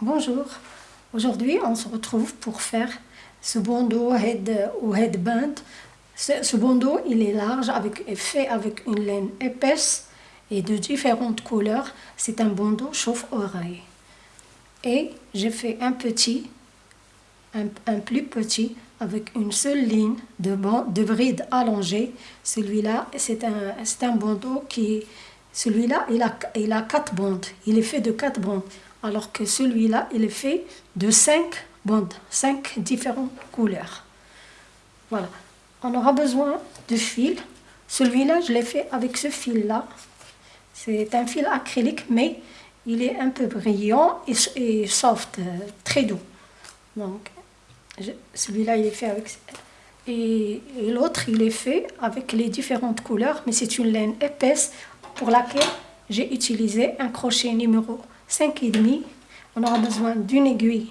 Bonjour, aujourd'hui on se retrouve pour faire ce bandeau head ou headband. Ce, ce bandeau il est large, avec, fait avec une laine épaisse et de différentes couleurs. C'est un bandeau chauffe-oreille. Et j'ai fait un petit, un, un, plus petit avec une seule ligne de, de bride allongée. Celui-là c'est un, un bandeau qui... Celui-là il a, il a quatre bandes, il est fait de quatre bandes alors que celui-là, il est fait de 5 bandes, 5 différentes couleurs. Voilà. On aura besoin de fil. Celui-là, je l'ai fait avec ce fil-là. C'est un fil acrylique, mais il est un peu brillant et, soft, euh, très doux. Donc, celui-là, il est fait avec... Et, et l'autre, il est fait avec les différentes couleurs, mais c'est une laine épaisse pour laquelle j'ai utilisé un crochet numéro 5,5. On aura besoin d'une aiguille,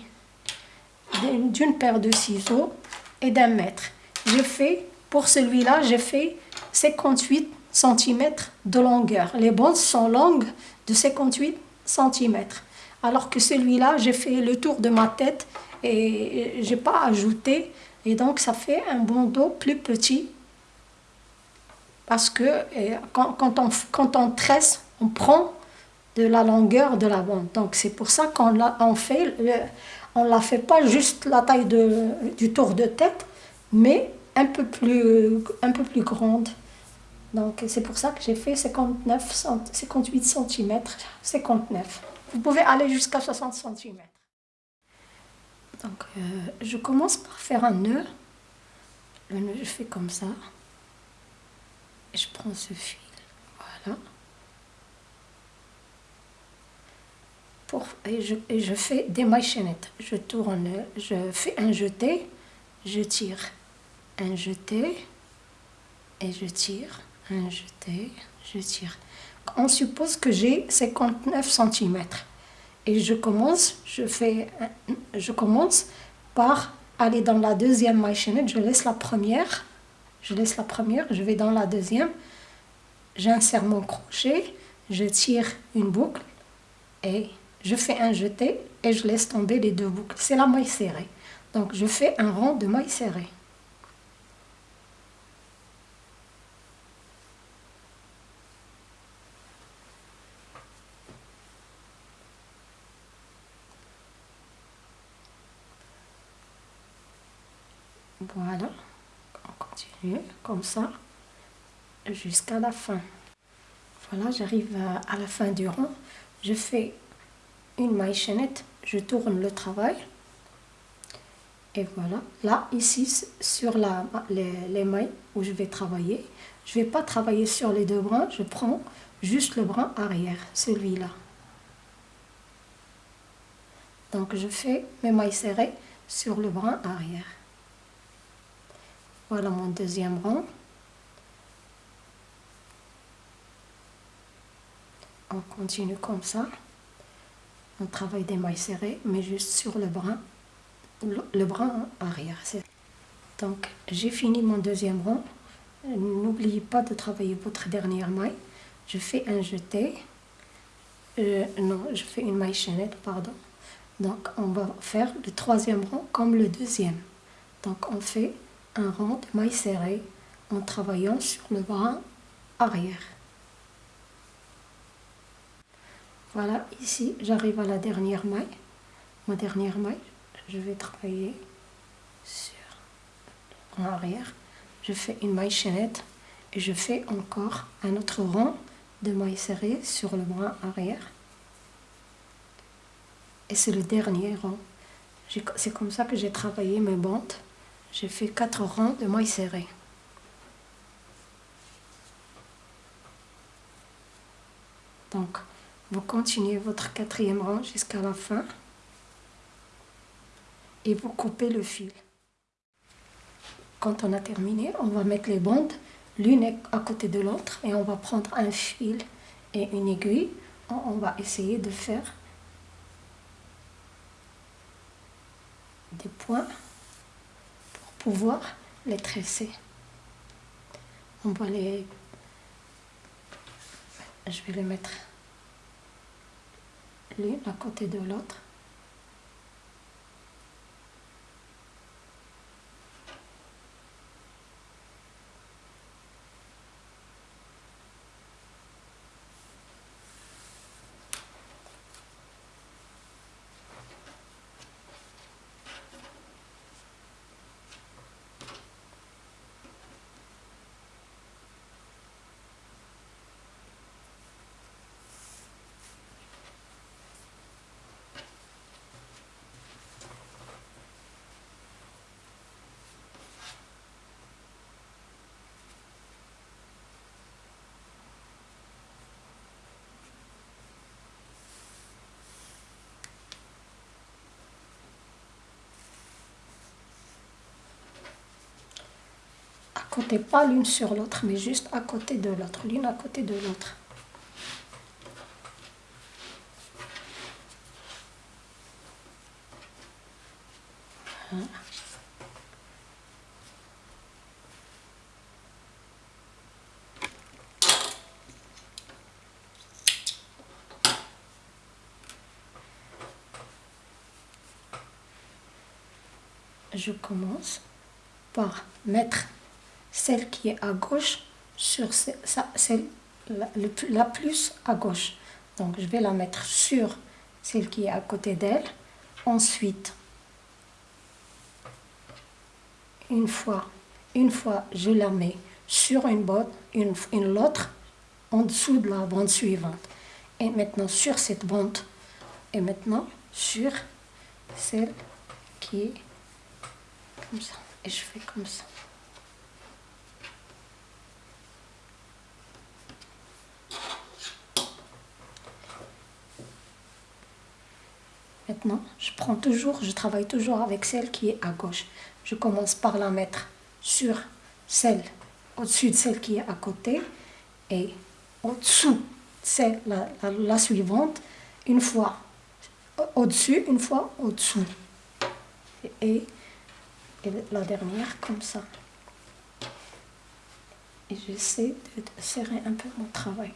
d'une paire de ciseaux et d'un mètre. Je fais, pour celui-là, j'ai fait 58 cm de longueur. Les bandes sont longues de 58 cm. Alors que celui-là, j'ai fait le tour de ma tête et j'ai pas ajouté. Et donc, ça fait un bandeau plus petit. Parce que quand, on, quand on tresse, on prend de la longueur de la bande. Donc c'est pour ça qu'on on fait, on la fait pas juste la taille de, du tour de tête, mais un peu plus, un peu plus grande. Donc c'est pour ça que j'ai fait 59, 58 cm, 59. Vous pouvez aller jusqu'à 60 cm. Donc euh, je commence par faire un nœud. Le nœud je fais comme ça. Et je prends ce fil. Voilà. Et, je, je fais des mailles chaînettes. Je tourne, je fais un jeté, je tire, un jeté, et je tire, un jeté, je tire. On suppose que j'ai 59 cm. Et je commence, je, fais, je commence par aller dans la deuxième maille chaînette, je laisse la première, je laisse la première, je vais dans la deuxième, j'insère mon crochet, je tire une boucle et je fais un jeté et je laisse tomber les deux boucles. C'est la maille serrée. Donc je fais un rang de maille serrée. Voilà, on continue comme ça jusqu'à la fin. Voilà, j'arrive à la fin du rang. Je fais une maille chaînette, je tourne le travail. Et voilà, là, ici, sur la, les, mailles où je vais travailler, je vais pas travailler sur les deux brins, je prends juste le brin arrière, celui-là. Donc je fais mes mailles serrées sur le brin arrière. Voilà mon deuxième rang. On continue comme ça on travaille des mailles serrées, mais juste sur le brin, le, brin arrière. Donc, j'ai fini mon deuxième rang. N'oubliez pas de travailler votre dernière maille. Je fais un jeté. Euh, non, je fais une maille chaînette, pardon. Donc, on va faire le troisième rang comme le deuxième. Donc, on fait un rang de mailles serrées en travaillant sur le brin arrière. Voilà, ici, j'arrive à la dernière maille. Ma dernière maille, je vais travailler sur en arrière. Je fais une maille chaînette et je fais encore un autre rang de mailles serrées sur le bras arrière. Et c'est le dernier rang. C'est comme ça que j'ai travaillé mes bandes. J'ai fait quatre rangs de mailles serrées. Donc, vous continuez votre quatrième rang jusqu'à la fin et vous coupez le fil. Quand on a terminé, on va mettre les bandes l'une à côté de l'autre et on va prendre un fil et une aiguille. On va essayer de faire des points pour pouvoir les tresser. On va les... Je vais les mettre l'une à côté de l'autre. Pas l'une sur l'autre, mais juste à côté de l'autre, l'une à côté de l'autre. Je commence par mettre celle qui est à gauche sur celle la, la plus à gauche. Donc je vais la mettre sur celle qui est à côté d'elle. Ensuite, une fois, une fois je la mets sur une bande, une, une l'autre en dessous de la bande suivante. Et maintenant sur cette bande, et maintenant sur celle qui est comme ça. Et je fais comme ça. Maintenant, je prends toujours, je travaille toujours avec celle qui est à gauche. Je commence par la mettre sur celle, au-dessus de celle qui est à côté et au-dessous c'est la, la, suivante, une fois au-dessus, une fois au-dessous. Et, et, la dernière comme ça. Et j'essaie de serrer un peu mon travail.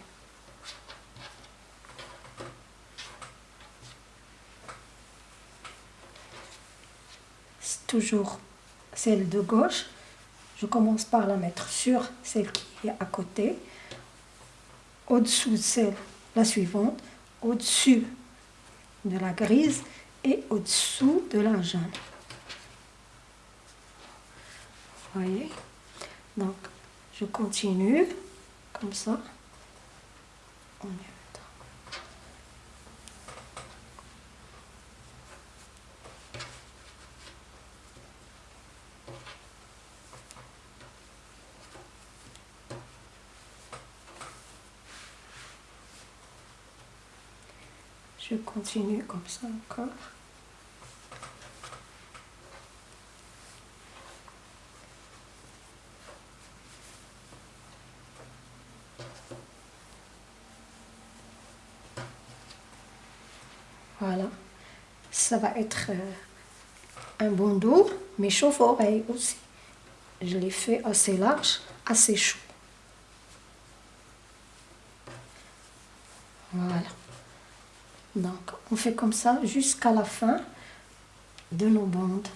Toujours celle de gauche. Je commence par la mettre sur celle qui est à côté, au-dessous de celle, la suivante, au-dessus de la grise et au-dessous de la jaune. voyez? Donc, je continue comme ça. On Continue comme ça encore. Voilà, ça va être euh, un bandeau, mais chauffe-oreille aussi. Je l'ai fait assez large, assez chaud. Voilà. Donc, on fait comme ça jusqu'à la fin de nos bandes.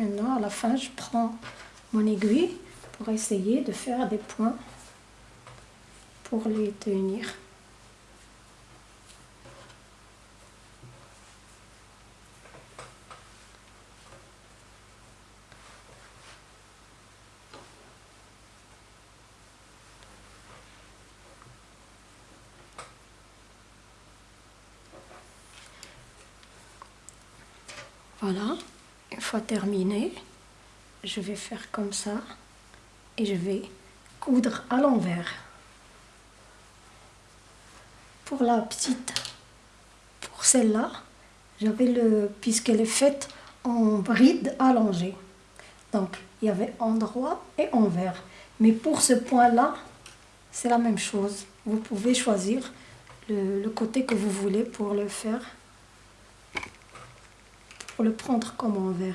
Maintenant, à la fin, je prends mon aiguille pour essayer de faire des points pour les tenir. Voilà fois terminé, je vais faire comme ça et je vais coudre à l'envers. Pour la petite, pour celle-là, j'avais le, puisqu'elle est faite en bride allongée. Donc, il y avait endroit et envers. Mais pour ce point-là, c'est la même chose. Vous pouvez choisir le côté que vous voulez pour le faire le prendre comme envers.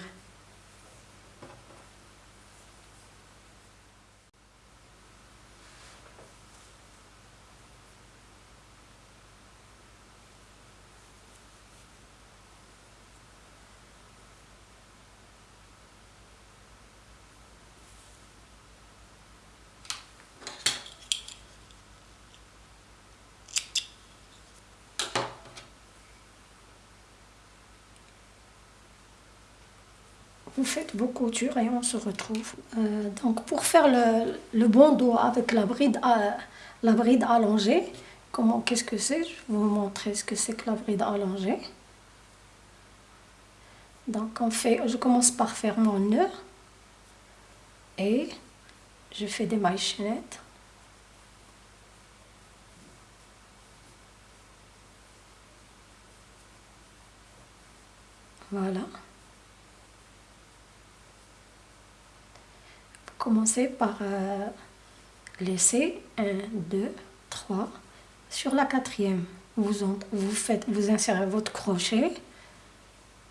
Vous faites vos coutures et on se retrouve. Euh, donc pour faire le, le bandeau avec la bride, à, la bride allongée, comment, qu'est-ce que c'est? Je vais vous montrer ce que c'est que la bride allongée. Donc on fait, je commence par faire mon nœud et je fais des mailles chaînettes. Voilà. Vous commencez par euh, laisser 1, 2, 3. Sur la quatrième, vous, faites, vous insérez votre crochet,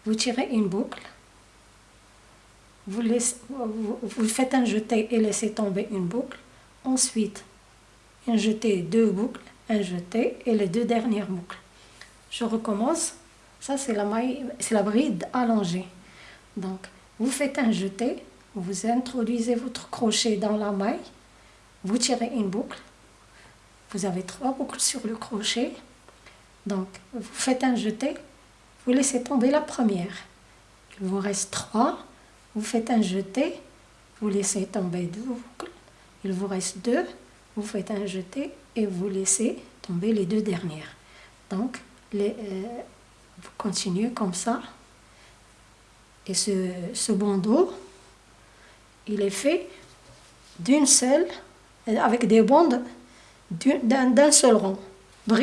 vous tirez une boucle, vous, faites un jeté et laissez tomber une boucle. Ensuite, un jeté, deux boucles, un jeté et les deux dernières boucles. Je recommence ça, c'est la la bride allongée. Donc, vous faites un jeté, vous introduisez votre crochet dans la maille, vous tirez une boucle, vous avez trois boucles sur le crochet, donc vous faites un jeté, vous laissez tomber la première. Il vous reste trois, vous faites un jeté, vous laissez tomber deux boucles, il vous reste deux, vous faites un jeté et vous laissez tomber les deux dernières. Donc, euh, vous continuez comme ça. Et ce, ce bandeau, il est fait d'une seule, avec des bandes d'un seul rond.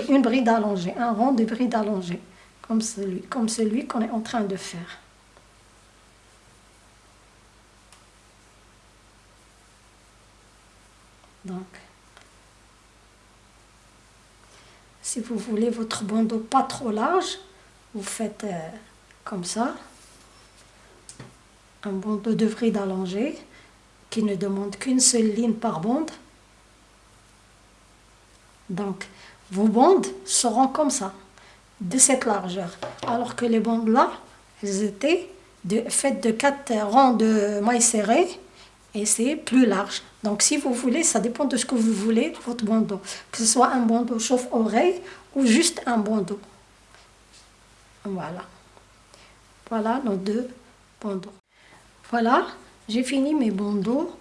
Une bride allongée, un rond de bride allongée, comme celui, comme celui qu'on est en train de faire. Donc, si vous voulez votre bandeau pas trop large, vous faites euh, comme ça, un bandeau de bride allongé qui ne demande qu'une seule ligne par bande. Donc, vos bandes seront comme ça, de cette largeur. Alors que les bandes là, elles étaient faites de quatre rangs de mailles serrées et c'est plus large. Donc, si vous voulez, ça dépend de ce que vous voulez, votre bandeau. Que ce soit un bandeau chauffe-oreille ou juste un bandeau. Voilà. Voilà nos deux bandeaux. Voilà, j'ai fini mes bandeaux.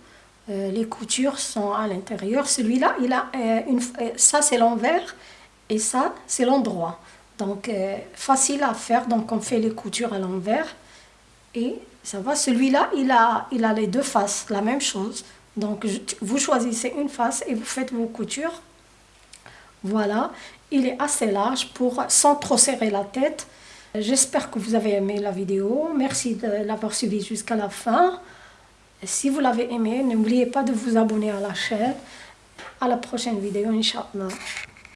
Euh, les coutures sont à l'intérieur. Celui-là, il a euh, une, euh, ça c'est l'envers et ça c'est l'endroit. Donc facile à faire. Donc on fait les coutures à l'envers et ça va. Celui-là, il a, il a les deux faces, la même chose. Donc vous choisissez une face et vous faites vos coutures. Voilà, il est assez large pour sans trop serrer la tête. J'espère que vous avez aimé la vidéo. Merci de l'avoir suivi jusqu'à la fin. Si vous l'avez aimé, n'oubliez pas de vous abonner à la chaîne. À la prochaine vidéo, Inch'Allah.